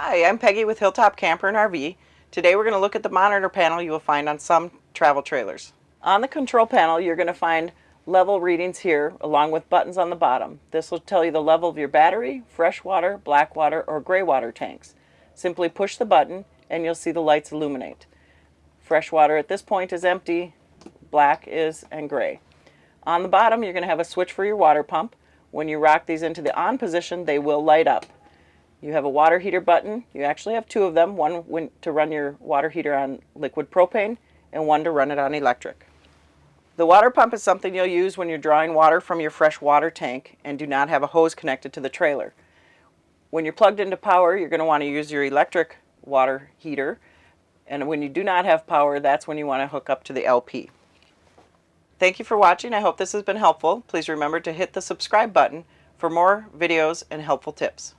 Hi, I'm Peggy with Hilltop Camper and RV. Today we're going to look at the monitor panel you will find on some travel trailers. On the control panel you're going to find level readings here along with buttons on the bottom. This will tell you the level of your battery, freshwater, black water, or gray water tanks. Simply push the button and you'll see the lights illuminate. Fresh water at this point is empty, black is, and gray. On the bottom you're going to have a switch for your water pump. When you rock these into the on position they will light up. You have a water heater button. You actually have two of them, one to run your water heater on liquid propane and one to run it on electric. The water pump is something you'll use when you're drawing water from your fresh water tank and do not have a hose connected to the trailer. When you're plugged into power, you're going to want to use your electric water heater. And when you do not have power, that's when you want to hook up to the LP. Thank you for watching. I hope this has been helpful. Please remember to hit the subscribe button for more videos and helpful tips.